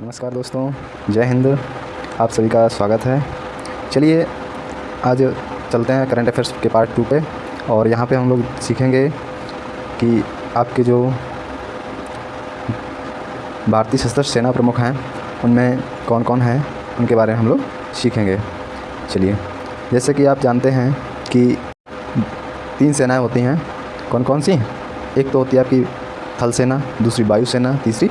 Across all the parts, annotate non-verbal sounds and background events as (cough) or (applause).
नमस्कार दोस्तों, जय हिंद। आप सभी का स्वागत है। चलिए, आज चलते हैं करंट अफेयर्स के पार्ट टू पे। और यहाँ पे हम लोग सीखेंगे कि आपके जो भारतीय सशस्त्र सेना प्रमुख हैं, उनमें कौन कौन हैं, उनके बारे में हम लोग सीखेंगे। चलिए, जैसे कि आप जानते हैं कि तीन सेनाएँ होती हैं। कौन कौन सी? एक तो होती है आपकी थल सेना, दूसरी वायुसेना तीसरी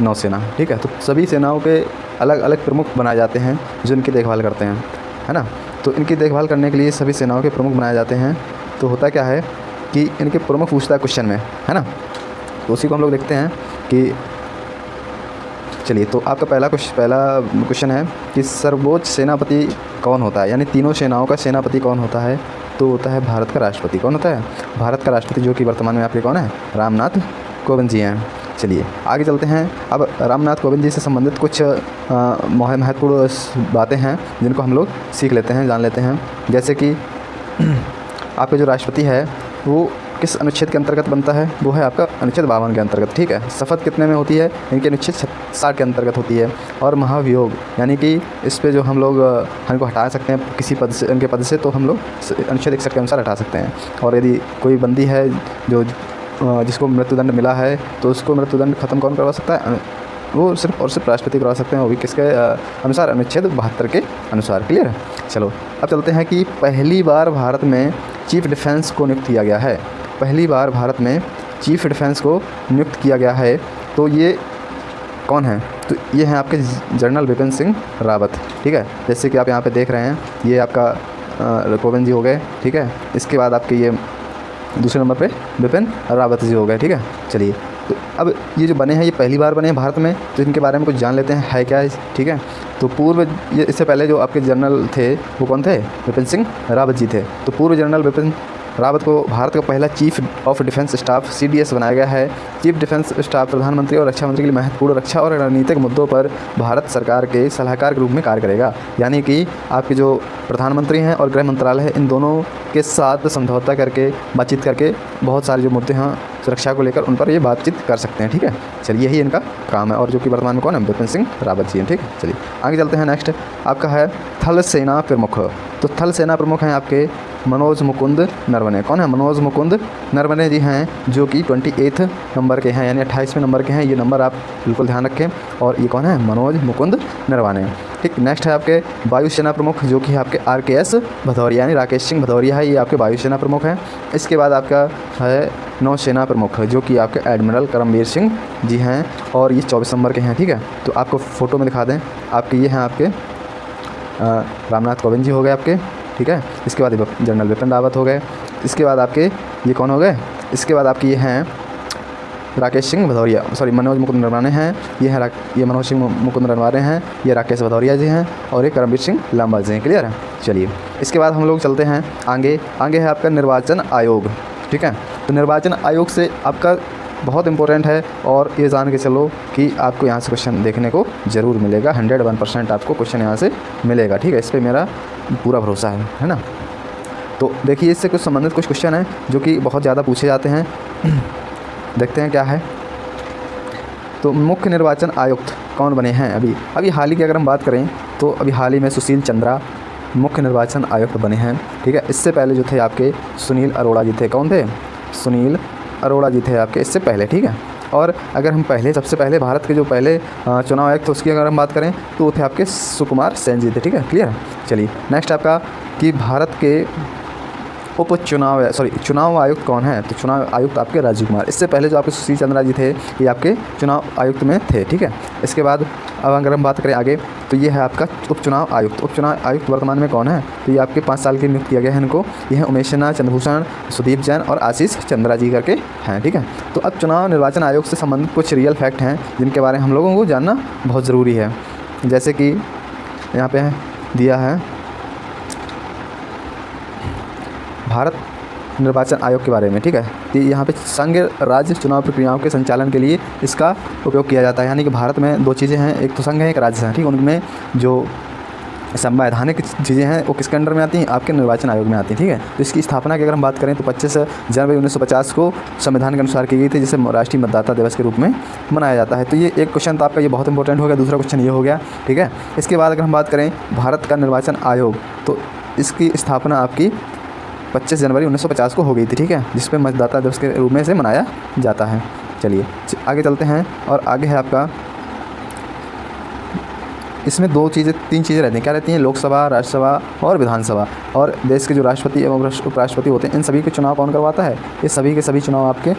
नौसेना ठीक है? तो सभी सेनाओं के अलग अलग प्रमुख बनाए जाते हैं जो इनकी देखभाल करते हैं, है ना? तो इनकी देखभाल करने के लिए सभी सेनाओं के प्रमुख बनाए जाते हैं। तो होता क्या है कि इनके प्रमुख पूछता है क्वेश्चन में, है ना? तो उसी को हम लोग देखते हैं कि चलिए तो आपका पहला क्वेश्चन पहला क्वेश्चन है कि सर्वोच्च सेनापति कौन होता है? यानी तीनों सेनाओं का सेनापति कौन होता है? तो होता है भारत का राष्ट्रपति। कौन होता है? भारत का राष्ट्रपति जो कि वर्तमान में आपके कौन है? रामनाथ कोविंद जी हैं। चलिए, आगे चलते हैं। अब रामनाथ कोविंद जी से संबंधित कुछ महत्वपूर्ण बातें हैं, जिनको हम लोग सीख लेते हैं, जान लेते हैं। जैसे कि (clears throat) आपके जो राष्ट्रपति है, वो किस अनुच्छेद के अंतर्गत बनता है? वो है आपका अनुच्छेद बावन के अंतर्गत, ठीक है? शपथ कितने में होती है? इनके अनुच्छेद साठ के अंतर्गत होती है। और महाभियोग, यानी कि इस पर जो हम लोग हमको हटा सकते हैं, किसी पद से उनके पद से तो हम लोग अनुच्छेद इकसठ के अनुसार हटा सकते हैं। और यदि कोई बंदी है, जो जिसको मृत्युदंड मिला है तो उसको मृत्युदंड ख़त्म कौन करवा सकता है? वो सिर्फ़ और सिर्फ़ राष्ट्रपति करवा सकते हैं, वो भी किसके अनुसार, अनुच्छेद बहत्तर के अनुसार। क्लियर? है चलो, अब चलते हैं कि पहली बार भारत में चीफ डिफेंस को नियुक्त किया गया है। पहली बार भारत में चीफ डिफेंस को नियुक्त किया गया है तो ये कौन है? तो ये हैं आपके जनरल बिपिन सिंह रावत, ठीक है? जैसे कि आप यहाँ पे देख रहे हैं, ये आपका कोविंद जी हो गए, ठीक है? इसके बाद आपके ये दूसरे नंबर पे विपिन रावत जी हो गए, ठीक है? चलिए तो अब ये जो बने हैं, ये पहली बार बने हैं भारत में तो इनके बारे में कुछ जान लेते हैं, है क्या है ठीक है? तो पूर्व ये, इससे पहले जो आपके जनरल थे, वो कौन थे? विपिन सिंह रावत जी थे। तो पूर्व जनरल विपिन रावत को भारत का पहला chief of defence staff CDS बनाया गया है। चीफ डिफेंस स्टाफ, प्रधानमंत्री और रक्षा मंत्री के लिए महत्वपूर्ण रक्षा और रणनीतिक मुद्दों पर भारत सरकार के सलाहकार के रूप में कार्य करेगा। यानी कि आपके जो प्रधानमंत्री हैं और गृह मंत्रालय है, इन दोनों के साथ समझौता करके, बातचीत करके बहुत सारे जो मुद्दे हैं सुरक्षा को लेकर, उन पर ये बातचीत कर सकते हैं, ठीक है? चलिए, यही इनका काम है। और जो कि वर्तमान में कौन है? विपिन सिंह रावत जी हैं, ठीक है? चलिए, आगे चलते हैं। नेक्स्ट, आपका है थल सेना प्रमुख। तो थल सेना प्रमुख हैं आपके मनोज मुकुंद नरवने कौन है मनोज मुकुंद? नरवने जी हैं, जो कि ट्वेंटी एथ नंबर के हैं, यानी अट्ठाईसवें नंबर के हैं। ये नंबर आप बिल्कुल ध्यान रखें। और ये कौन है? मनोज मुकुंद नरवाने ठीक नेक्स्ट है आपके वायुसेना प्रमुख, जो कि आपके आर के एस भदौरिया, यानी राकेश सिंह भदौरिया है। ये आपके वायुसेना प्रमुख हैं। इसके बाद आपका है नौसेना प्रमुख, जो कि आपके एडमिरल करमवीर सिंह जी हैं और ये चौबीस नंबर के हैं। ठीक है तो आपको फ़ोटो में दिखा दें। आपके ये हैं आपके रामनाथ कोविंद जी हो गए आपके। ठीक है? इसके बाद जनरल विपिन रावत हो गए। इसके बाद आपके ये कौन हो गए? इसके बाद आपके ये हैं राकेश सिंह भदौरिया। सॉरी मनोज मुकुंद नरवाने हैं। ये हैं ये मनोज सिंह मुकुंद नरवाने हैं। ये राकेश भदौरिया जी हैं और ये करमवीर सिंह लांबा जी हैं। क्लियर है? चलिए। इसके बाद हम लोग चलते हैं आगे। आगे है आपका निर्वाचन आयोग। ठीक है? तो निर्वाचन आयोग से आपका बहुत इंपॉर्टेंट है और ये जान के चलो कि आपको यहाँ से क्वेश्चन देखने को ज़रूर मिलेगा। हंड्रेड वन परसेंट आपको क्वेश्चन यहाँ से मिलेगा, ठीक है? इस पर मेरा पूरा भरोसा है है ना? तो देखिए, इससे कुछ संबंधित कुछ क्वेश्चन हैं जो कि बहुत ज़्यादा पूछे जाते हैं। (clears throat) देखते हैं क्या है। तो मुख्य निर्वाचन आयुक्त कौन बने हैं अभी? अभी हाल ही की अगर हम बात करें तो अभी हाल ही में सुशील चंद्रा मुख्य निर्वाचन आयुक्त बने हैं, ठीक है? इससे पहले जो थे आपके सुनील अरोड़ा जी थे। कौन थे? सुनील अरोड़ा जी थे आपके इससे पहले, ठीक है? और अगर हम पहले, सबसे पहले भारत के जो पहले चुनाव आयुक्त तो उसकी अगर हम बात करें तो वो थे आपके सुकुमार सेन जी थे, ठीक है? क्लियर चलिए नेक्स्ट आपका कि भारत के उप चुनाव सॉरी चुनाव आयुक्त कौन है? तो चुनाव आयुक्त आपके राजीव कुमार। इससे पहले जो आपके सुशील चंद्रा जी थे, ये आपके चुनाव आयुक्त में थे, ठीक है? इसके बाद अब अगर हम बात करें आगे तो ये है आपका उपचुनाव आयुक्त। उपचुनाव आयुक्त वर्तमान में कौन है? तो ये आपके पाँच साल के नियुक्त किया गया है इनको। ये है उमेश सिन्हा चंद्रभूषण, सुदीप जैन और आशीष चंद्रा जी करके हैं, ठीक है? तो अब चुनाव निर्वाचन आयोग से संबंधित कुछ रियल फैक्ट हैं, जिनके बारे में हम लोगों को जानना बहुत ज़रूरी है। जैसे कि यहाँ पे दिया है भारत निर्वाचन आयोग के बारे में, ठीक है? तो यहाँ पे संघ राज्य चुनाव प्रक्रियाओं के संचालन के लिए इसका उपयोग किया जाता है। यानी कि भारत में दो चीज़ें हैं, एक तो संघ है, एक राज्य है, ठीक? उनमें जो संवैधानिक चीज़ें हैं, वो किसके अंडर में आती हैं? आपके निर्वाचन आयोग में आती हैं, ठीक है? तो इसकी स्थापना की अगर हम बात करें तो पच्चीस जनवरी उन्नीस सौ पचास को संविधान के अनुसार की गई थी, जिसे राष्ट्रीय मतदाता दिवस के रूप में मनाया जाता है। तो ये एक क्वेश्चन तो आपका ये बहुत इंपॉर्टेंट हो गया, दूसरा क्वेश्चन ये हो गया, ठीक है? इसके बाद अगर हम बात करें भारत का निर्वाचन आयोग तो इसकी स्थापना आपकी 25 जनवरी 1950 को हो गई थी, ठीक है? जिस पर मतदाता दिवस के रूप में से मनाया जाता है। चलिए आगे चलते हैं और आगे है आपका। इसमें दो चीज़ें, तीन चीज़ें रहती हैं। क्या रहती हैं? लोकसभा, राज्यसभा और विधानसभा। और देश के जो राष्ट्रपति एवं उपराष्ट्रपति होते हैं, इन सभी के चुनाव कौन करवाता है? ये सभी के सभी चुनाव आपके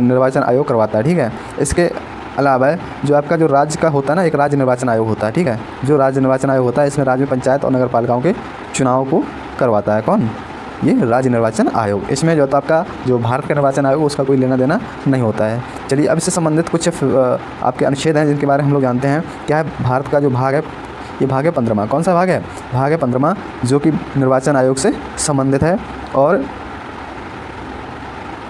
निर्वाचन आयोग करवाता है, ठीक है? इसके अलावा जो आपका जो राज्य का होता है ना, एक राज्य निर्वाचन आयोग होता है, ठीक है? जो राज्य निर्वाचन आयोग होता है, इसमें राज्य में पंचायत और नगर पालिकाओं के चुनाव को करवाता है, कौन? ये राज्य निर्वाचन आयोग। इसमें जो तो आपका, जो भारत का निर्वाचन आयोग, उसका कोई लेना देना नहीं होता है। चलिए, अब इससे संबंधित कुछ आपके अनुच्छेद हैं जिनके बारे में हम लोग जानते हैं। क्या है? भारत का जो भाग है, ये भाग है पंद्रमा। कौन सा भाग है? भाग है पंद्रमा, जो कि निर्वाचन आयोग से संबंधित है। और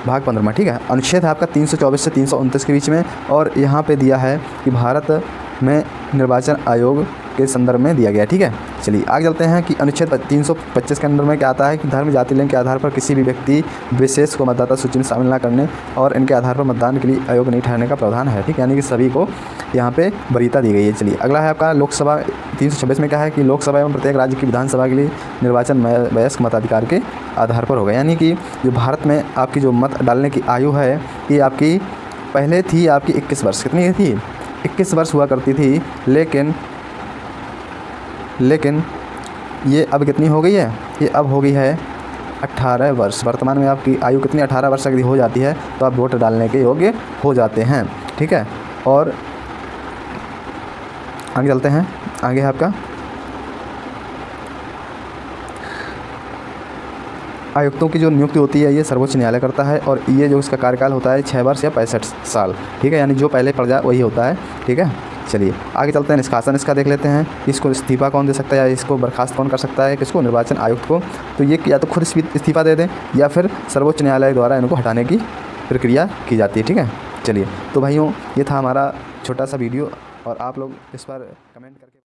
भाग पंद्रमा, ठीक है? अनुच्छेद है आपका 324 से तीन सौ उनतीस के बीच में। और यहाँ पे दिया है कि भारत में निर्वाचन आयोग के संदर्भ में दिया गया ठीक है? चलिए, आगे चलते हैं कि अनुच्छेद तीन सौ पच्चीस के अंदर में क्या आता है कि धर्म, जाति, लिंग के आधार पर किसी भी व्यक्ति विशेष को मतदाता सूची में शामिल न करने और इनके आधार पर मतदान के लिए आयोग नहीं ठहरने का प्रावधान है, ठीक है? यानी कि सभी को यहाँ पे वरीयता दी गई है। चलिए, अगला है आपका लोकसभा तीन सौ छब्बीस में क्या है कि लोकसभा एवं प्रत्येक राज्य की विधानसभा के लिए निर्वाचन वयस्क मताधिकार के आधार पर होगा। यानी कि जो भारत में आपकी जो मत डालने की आयु है, ये आपकी पहले थी आपकी इक्कीस वर्ष, कितनी थी? इक्कीस वर्ष हुआ करती थी, लेकिन लेकिन ये अब कितनी हो गई है? ये अब हो गई है अट्ठारह वर्ष। वर्तमान में आपकी आयु कितनी? अठारह वर्ष की हो जाती है तो आप वोट डालने के योग्य हो जाते हैं। ठीक है? और आगे चलते हैं। आगे है आपका। आयुक्तों की जो नियुक्ति होती है, ये सर्वोच्च न्यायालय करता है और ये जो इसका कार्यकाल होता है छः वर्ष या पैंसठ साल। ठीक है? यानी जो पहले पड़ जाए वही होता है। ठीक है? चलिए, आगे चलते हैं निष्कासन इसका देख लेते हैं। इसको इस्तीफ़ा कौन दे सकता है या इसको बर्खास्त कौन कर सकता है? किसको? निर्वाचन आयुक्त को। तो ये या तो खुद इस्तीफ़ा दे दें या फिर सर्वोच्च न्यायालय द्वारा इनको हटाने की प्रक्रिया की जाती है, ठीक है? चलिए तो भाइयों, ये था हमारा छोटा सा वीडियो और आप लोग इस पर कमेंट करके